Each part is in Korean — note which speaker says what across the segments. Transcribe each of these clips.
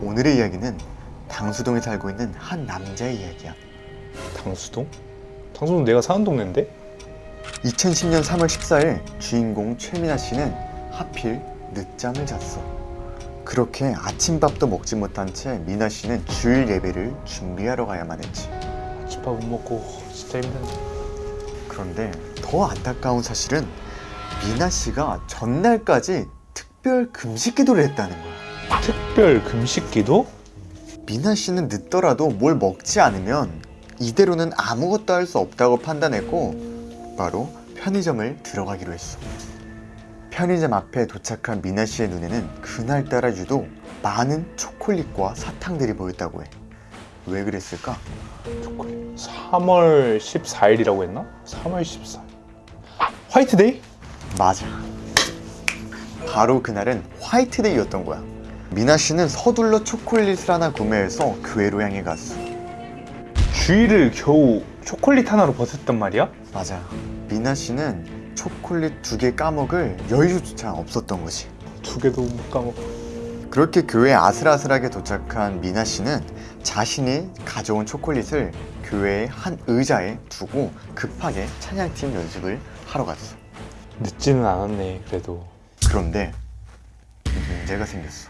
Speaker 1: 오늘의 이야기는 당수동에 살고 있는 한 남자의 이야기야.
Speaker 2: 당수동? 당수동 내가 사는 동네인데?
Speaker 1: 2010년 3월 14일 주인공 최민아 씨는 하필 늦잠을 잤어. 그렇게 아침밥도 먹지 못한 채 미나 씨는 주일 예배를 준비하러 가야만 했지.
Speaker 2: 집밥 못 먹고 진짜 힘든데
Speaker 1: 그런데 더 안타까운 사실은 미나 씨가 전날까지 특별 금식 기도를 했다는 거야.
Speaker 2: 특별 금식기도?
Speaker 1: 미나 씨는 늦더라도 뭘 먹지 않으면 이대로는 아무것도 할 수 없다고 판단했고 바로 편의점을 들어가기로 했어. 편의점 앞에 도착한 미나 씨의 눈에는 그날따라 유독 많은 초콜릿과 사탕들이 보였다고 해. 왜 그랬을까?
Speaker 2: 초콜릿 3월 14일이라고 했나? 3월 14일 화이트데이?
Speaker 1: 맞아. 바로 그날은 화이트데이였던 거야. 미나 씨는 서둘러 초콜릿을 하나 구매해서 교회로 향해 갔어.
Speaker 2: 주일을 겨우 초콜릿 하나로 버텼단 말이야?
Speaker 1: 맞아. 미나 씨는 초콜릿 두 개 까먹을 여유조차 없었던 거지.
Speaker 2: 두 개도 못 까먹어
Speaker 1: 그렇게 교회에 아슬아슬하게 도착한 미나 씨는 자신이 가져온 초콜릿을 교회의 한 의자에 두고 급하게 찬양팀 연습을 하러 갔어.
Speaker 2: 늦지는 않았네 그래도
Speaker 1: 그런데 문제가 생겼어.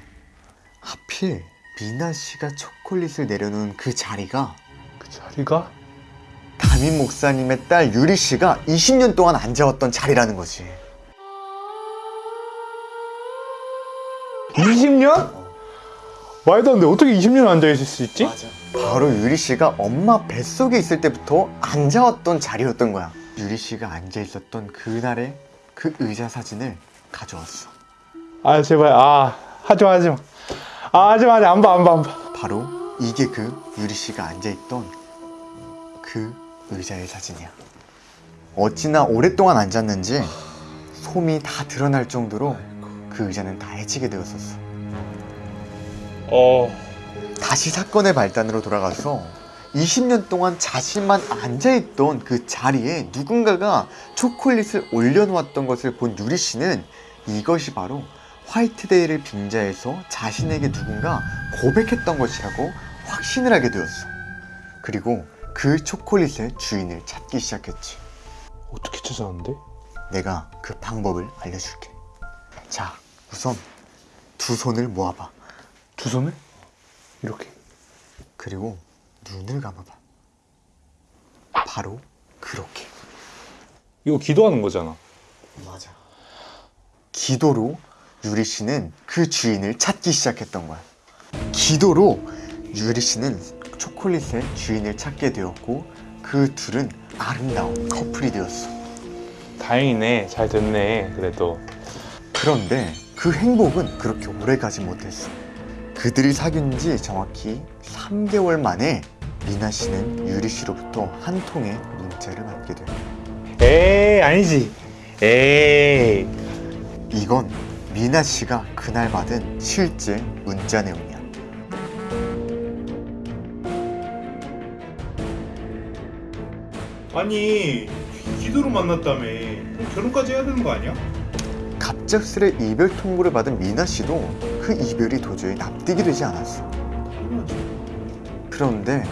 Speaker 1: 하필 미나 씨가 초콜릿을 내려놓은 그 자리가
Speaker 2: 그 자리가?
Speaker 1: 담임 목사님의 딸 유리 씨가 20년 동안 앉아왔던 자리라는 거지.
Speaker 2: 20년? 말도 안 돼 어떻게 20년 앉아있을 수 있지?
Speaker 1: 바로 유리 씨가 엄마 뱃속에 있을 때부터 앉아왔던 자리였던 거야. 유리 씨가 앉아 있었던 그날의 그 의자 사진을 가져왔어.
Speaker 2: 아 제발 아 하지마 하지마 아 하지마 하지 마 안 봐 안 봐 안 봐
Speaker 1: 바로 이게 그 유리 씨가 앉아 있던 그 의자의 사진이야. 어찌나 오랫동안 앉았는지 솜이 다 드러날 정도로 그 의자는 다 해지게 되었었어.
Speaker 2: 어...
Speaker 1: 다시 사건의 발단으로 돌아가서 20년 동안 자신만 앉아있던 그 자리에 누군가가 초콜릿을 올려놓았던 것을 본 유리 씨는 이것이 바로 화이트데이를 빙자해서 자신에게 누군가 고백했던 것이라고 확신을 하게 되었어. 그리고 그 초콜릿의 주인을 찾기 시작했지.
Speaker 2: 어떻게 찾아왔는데?
Speaker 1: 내가 그 방법을 알려줄게. 자, 우선 두 손을 모아봐.
Speaker 2: 두 손을? 이렇게
Speaker 1: 그리고 눈을 감아봐. 바로 그렇게.
Speaker 2: 이거 기도하는 거잖아
Speaker 1: 맞아. 기도로 유리 씨는 그 주인을 찾기 시작했던 거야. 기도로 유리 씨는 초콜릿의 주인을 찾게 되었고 그 둘은 아름다운 커플이 되었어.
Speaker 2: 다행이네 잘 됐네 그래도
Speaker 1: 그런데 그 행복은 그렇게 오래 가지 못했어. 그들이 사귄 지 정확히 3개월 만에 미나 씨는 유리 씨로부터 한 통의 문자를 받게 돼.
Speaker 2: 에이 아니지 에이
Speaker 1: 이건 미나 씨가 그날 받은 실제 문자 내용이야.
Speaker 2: 아니 기도로 만났다며 결혼까지 해야 되는 거 아니야?
Speaker 1: 갑작스레 이별 통보를 받은 미나 씨도 그 이별이 도저히 납득이 되지 않았어. 그런데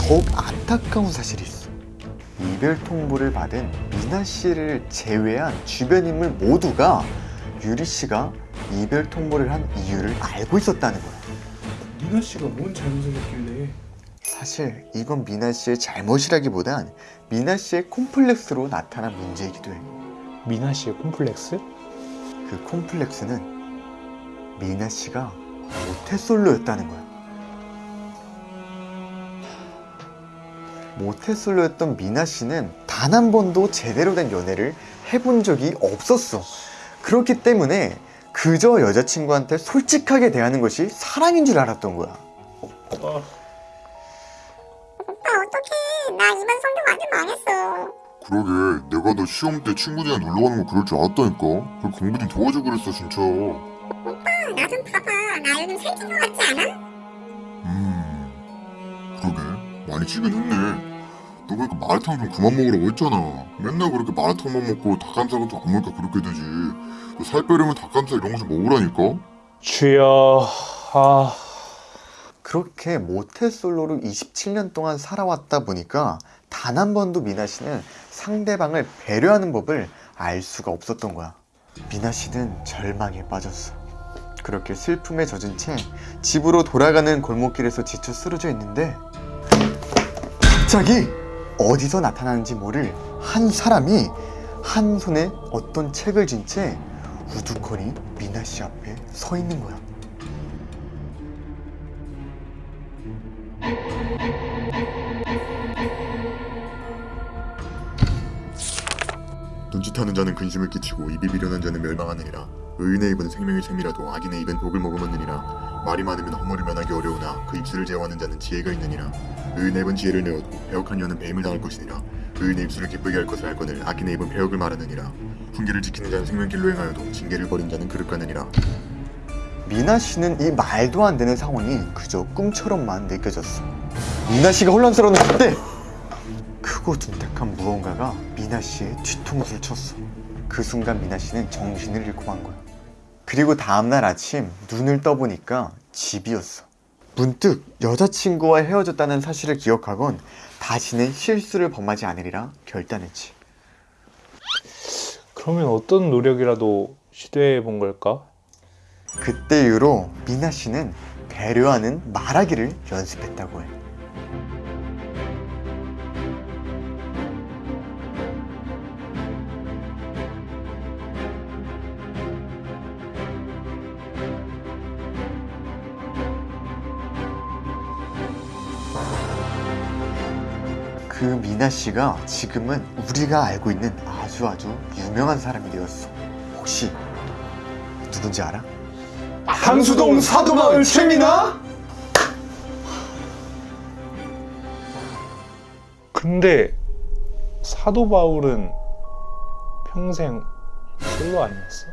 Speaker 1: 더욱 안타까운 사실이 있어. 이별 통보를 받은 미나 씨를 제외한 주변 인물 모두가 유리 씨가 이별 통보를 한 이유를 알고 있었다는 거야.
Speaker 2: 미나 씨가 뭔 잘못을 했길래
Speaker 1: 사실 이건 미나 씨의 잘못이라기보단 미나 씨의 콤플렉스로 나타난 문제이기도 해.
Speaker 2: 미나 씨의 콤플렉스?
Speaker 1: 그 콤플렉스는 미나 씨가 모태솔로였다는 거야. 모태솔로였던 미나 씨는 단 한 번도 제대로 된 연애를 해본 적이 없었어. 그렇기 때문에 그저 여자친구한테 솔직하게 대하는 것이 사랑인 줄 알았던 거야.
Speaker 2: 아,
Speaker 3: 오빠 어떡해. 나 이번 성적 완전 망했어.
Speaker 4: 그러게 내가 너 시험 때 친구들이랑 놀러 가는 거 그럴 줄 알았다니까. 그 공부 좀 도와줘 그랬어 진짜.
Speaker 3: 오빠 나 좀 봐봐. 나 요즘 살찐 거 같지 않아?
Speaker 4: 음 그러게. 많이 찌긴 했네 너 그러니까 마라탕 좀 그만 먹으라고 했잖아 맨날 그렇게 마라탕만 먹고 닭가슴살은 좀안 먹으니까 그렇게 되지 너 살 빼려면 닭가슴살 이런 거 좀 먹으라니까
Speaker 2: 주여 아
Speaker 1: 그렇게 모태솔로로 27년 동안 살아왔다 보니까 단 한 번도 미나 씨는 상대방을 배려하는 법을 알 수가 없었던 거야. 미나 씨는 절망에 빠졌어. 그렇게 슬픔에 젖은 채 집으로 돌아가는 골목길에서 지쳐 쓰러져 있는데 갑자기 어디서 나타나는지 모를 한 사람이 한 손에 어떤 책을 쥔 채 우두커니 미나 씨 앞에 서 있는 거야.
Speaker 4: 눈짓하는 자는 근심을 끼치고 입이 비련한 자는 멸망하느니라. 의인의 입은 생명의 샘이라도 악인의 입은 독을 머금었느니라. 말이 많으면 허물을 면하기 어려우나 그 입술을 제어하는 자는 지혜가 있느니라. 의인의 입은 지혜를 내어도 배역한 여는 배임을 당할 것이니라. 의인의 입술을 기쁘게 할 것을 알거늘 악인의 입은 배역을 말하느니라. 훈계를 지키는 자는 생명길로 행하여도 징계를 버린 자는 그릇 가느니라.
Speaker 1: 미나 씨는 이 말도 안 되는 상황이 그저 꿈처럼만 느껴졌어. 미나 씨가 혼란스러운 그때 크고 둔탁한 무언가가 미나 씨의 뒤통수를 쳤어. 그 순간 미나 씨는 정신을 잃고 만 거야. 그리고 다음날 아침 눈을 떠보니까 집이었어. 문득 여자친구와 헤어졌다는 사실을 기억하곤 다시는 실수를 범하지 않으리라 결단했지.
Speaker 2: 그러면 어떤 노력이라도 시도해 본 걸까?
Speaker 1: 그때 이후로 미나 씨는 배려하는 말하기를 연습했다고 해. 그 미나 씨가 지금은 우리가 알고 있는 아주 아주 유명한 사람이 되었어. 혹시 누군지 알아?
Speaker 2: 항수동 사도마을 최미나? 근데 사도 바울은 평생 솔로 아니었어?